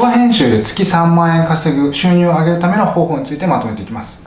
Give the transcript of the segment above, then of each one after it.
動画編集で月3万円稼ぐ収入を上げるための方法についてまとめていきます。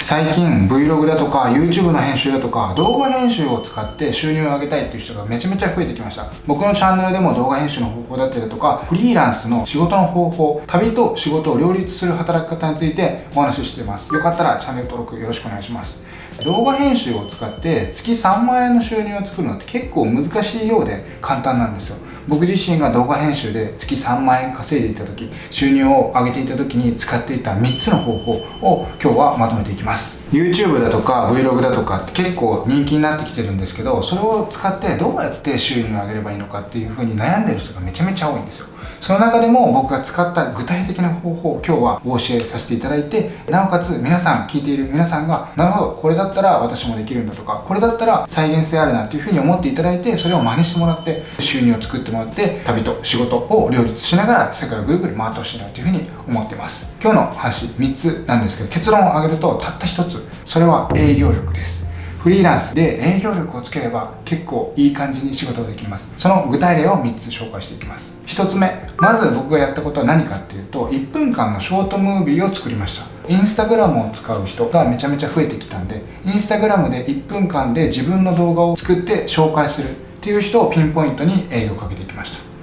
最近 Vlog だとか YouTube の編集だとか動画編集を使って収入を上げたいっていう人がめちゃめちゃ増えてきました。僕のチャンネルでも動画編集の方法だったりだとかフリーランスの仕事の方法旅と仕事を両立する働き方についてお話ししてます。よかったらチャンネル登録よろしくお願いします。動画編集を使って月3万円の収入を作るのって結構難しいようで簡単なんですよ。僕自身が動画編集で月3万円稼いでいた時収入を上げていた時に使っていた3つの方法を今日はまとめていきます。YouTube だとか Vlog だとかって結構人気になってきてるんですけどそれを使ってどうやって収入を上げればいいのかっていう風に悩んでる人がめちゃめちゃ多いんですよ。その中でも僕が使った具体的な方法を今日はお教えさせていただいてなおかつ皆さん聞いている皆さんがなるほどこれだったら私もできるんだとかこれだったら再現性あるなっていう風に思っていただいてそれを真似してもらって収入を作ってもらって旅と仕事を両立しながら世界をぐるぐる回ってほしいなという風に思っています。今日の話3つなんですけど結論を挙げるとたった1つそれは営業力です。フリーランスで営業力をつければ結構いい感じに仕事ができます。その具体例を3つ紹介していきます。1つ目まず僕がやったことは何かっていうと1分間のショートムービーを作りました。インスタグラムを使う人がめちゃめちゃ増えてきたんでインスタグラムで1分間で自分の動画を作って紹介するっていう人をピンポイントに営業をかけていきました。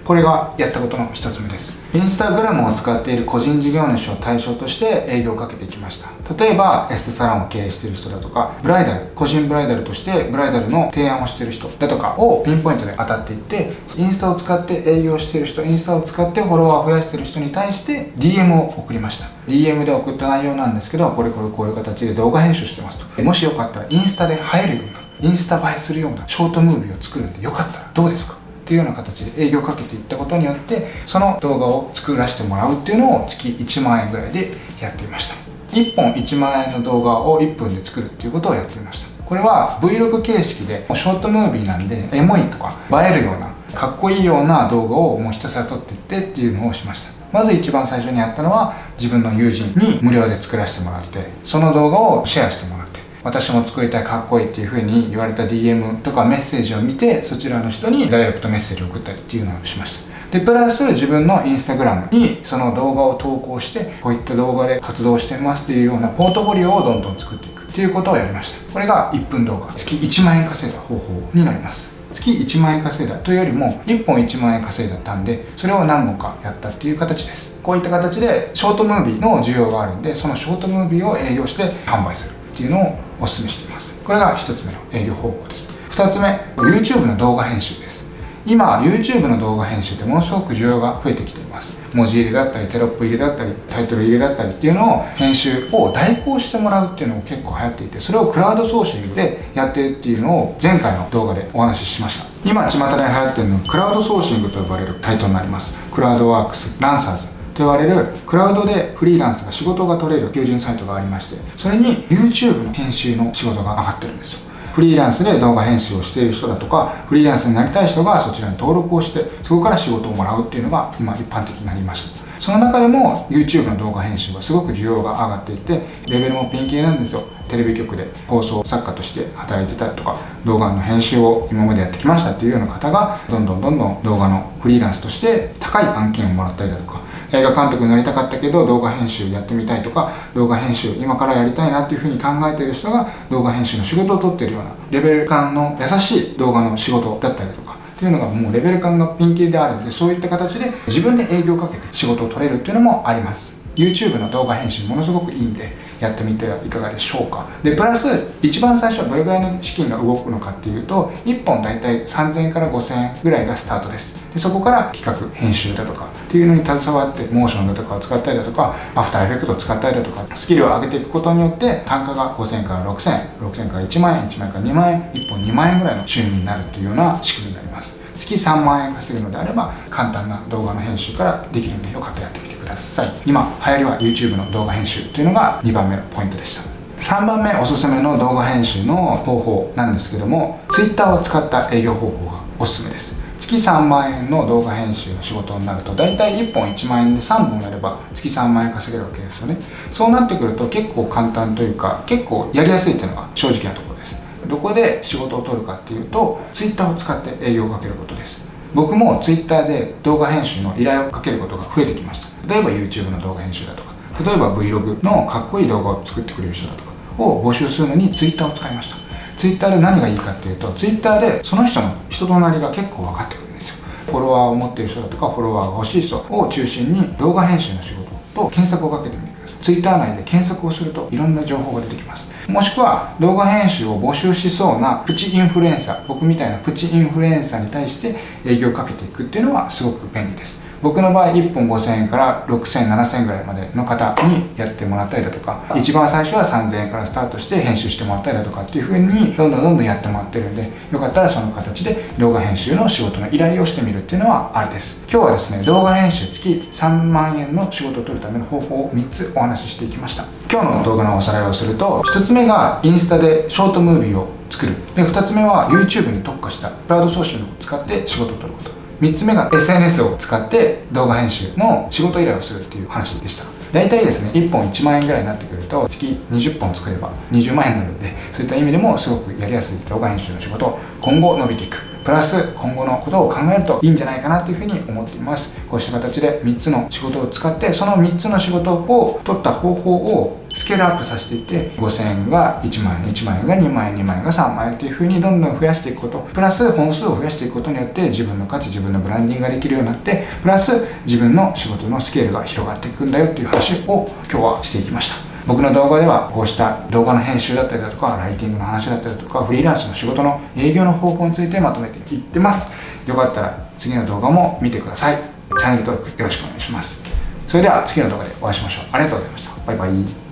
これがやったことの一つ目です。インスタグラムを使っている個人事業主を対象として営業をかけていきました。例えばエステサロンを経営している人だとかブライダル個人ブライダルとしてブライダルの提案をしている人だとかをピンポイントで当たっていってインスタを使って営業している人インスタを使ってフォロワーを増やしている人に対して DM を送りました。DM で送った内容なんですけどこれこれこういう形で動画編集してますと。もしよかったらインスタで映えるようなインスタ映えするようなショートムービーを作るんでよかったらどうですか？っていうような形で営業かけていったことによってその動画を作らせてもらうっていうのを月1万円ぐらいでやっていました。1本1万円の動画を1分で作るっていうことをやっていました。これは Vlog 形式でショートムービーなんでエモいとか映えるようなかっこいいような動画をもうひたすら撮っていってっていうのをしました。まず一番最初にやったのは自分の友人に無料で作らせてもらってその動画をシェアしてもらって私も作りたいかっこいいっていう風に言われた DM とかメッセージを見てそちらの人にダイレクトメッセージを送ったりっていうのをしました。でプラス自分のインスタグラムにその動画を投稿してこういった動画で活動してますっていうようなポートフォリオをどんどん作っていくっていうことをやりました。これが1分動画。月1万円稼いだ方法になります。月1万円稼いだ。というよりも1本1万円稼いだったんでそれを何本かやったっていう形です。こういった形でショートムービーの需要があるんでそのショートムービーを営業して販売するっていうのをお勧めしています。これが1つ目の営業方法です。2つ目 YouTube の動画編集です。今 YouTube の動画編集ってものすごく需要が増えてきています。文字入れだったりテロップ入れだったりタイトル入れだったりっていうのを編集を代行してもらうっていうのも結構流行っていてそれをクラウドソーシングでやってるっていうのを前回の動画でお話ししました。今巷で流行ってるのはクラウドソーシングと呼ばれるサイトになります。クラウドワークスランサーズ。言われるクラウドでフリーランスが仕事が取れる求人サイトがありましてそれに YouTube の編集の仕事が上がってるんですよ。フリーランスで動画編集をしている人だとかフリーランスになりたい人がそちらに登録をしてそこから仕事をもらうっていうのが今一般的になりました。その中でも YouTube の動画編集はすごく需要が上がっていてレベルもピンキリなんですよ。テレビ局で放送作家として働いてたりとか動画の編集を今までやってきましたっていうような方がどんどんどんどん動画のフリーランスとして高い案件をもらったりだとか映画監督になりたかったけど動画編集やってみたいとか動画編集今からやりたいなっていうふうに考えてる人が動画編集の仕事を取ってるようなレベル感の優しい動画の仕事だったりとかっていうのがもうレベル感がピンキリであるんでそういった形で自分で営業をかけて仕事を取れるっていうのもあります。YouTube の動画編集ものすごくいいんでやってみてはいかがでしょうか。でプラス一番最初はどれぐらいの資金が動くのかっていうと1本大体3000円から5000円ぐらいがスタートです。でそこから企画編集だとかっていうのに携わってモーションだとかを使ったりだとかアフターエフェクトを使ったりだとかスキルを上げていくことによって単価が5000円から6000円6000円から1万円1万円から2万円1本2万円ぐらいの収入になるというような仕組みになります。月3万円稼ぐのであれば簡単な動画の編集からできるんでよかったらやってみてくださいださい。今流行りは YouTube の動画編集というのが2番目のポイントでした。3番目おすすめの動画編集の方法なんですけども Twitter を使った営業方法がおすすめです。月3万円の動画編集の仕事になると大体1本1万円で3本やれば月3万円稼げるわけですよね。そうなってくると結構簡単というか結構やりやすいっていうのが正直なところです。どこで仕事を取るかっていうと Twitter を使って営業をかけることです。僕も Twitter で動画編集の依頼をかけることが増えてきました。例えば YouTube の動画編集だとか例えば Vlog のかっこいい動画を作ってくれる人だとかを募集するのに Twitter を使いました。Twitter で何がいいかっていうと Twitter でその人の人となりが結構分かってくるんですよ。フォロワーを持っている人だとかフォロワーが欲しい人を中心に動画編集の仕事と検索をかけてみてください。Twitter 内で検索をするといろんな情報が出てきます。もしくは動画編集を募集しそうなプチインフルエンサー僕みたいなプチインフルエンサーに対して営業をかけていくっていうのはすごく便利です。僕の場合1本5000円から6000、7000円ぐらいまでの方にやってもらったりだとか、一番最初は3000円からスタートして編集してもらったりだとかっていう風に、どんどんどんどんやってもらってるんで、よかったらその形で動画編集の仕事の依頼をしてみるっていうのはあるです。今日はですね、動画編集月3万円の仕事を取るための方法を3つお話ししていきました。今日の動画のおさらいをすると、1つ目がインスタでショートムービーを作る。で、2つ目は YouTube に特化したクラウドソーシングを使って仕事を取ること。3つ目が SNS を使って動画編集の仕事依頼をするっていう話でした。大体ですね1本1万円ぐらいになってくると月20本作れば20万円になるんでそういった意味でもすごくやりやすい動画編集の仕事今後伸びていく。プラス今後のことを考えるといいんじゃないかなというふうに思っています。こうした形で3つの仕事を使ってその3つの仕事を取った方法をスケールアップさせていって5000円が1万円1万円が2万円2万円が3万円っていう風にどんどん増やしていくことプラス本数を増やしていくことによって自分の価値自分のブランディングができるようになってプラス自分の仕事のスケールが広がっていくんだよっていう話を今日はしていきました。僕の動画ではこうした動画の編集だったりだとかライティングの話だったりだとかフリーランスの仕事の営業の方法についてまとめていってます。よかったら次の動画も見てください。チャンネル登録よろしくお願いします。それでは次の動画でお会いしましょう。ありがとうございました。バイバイ。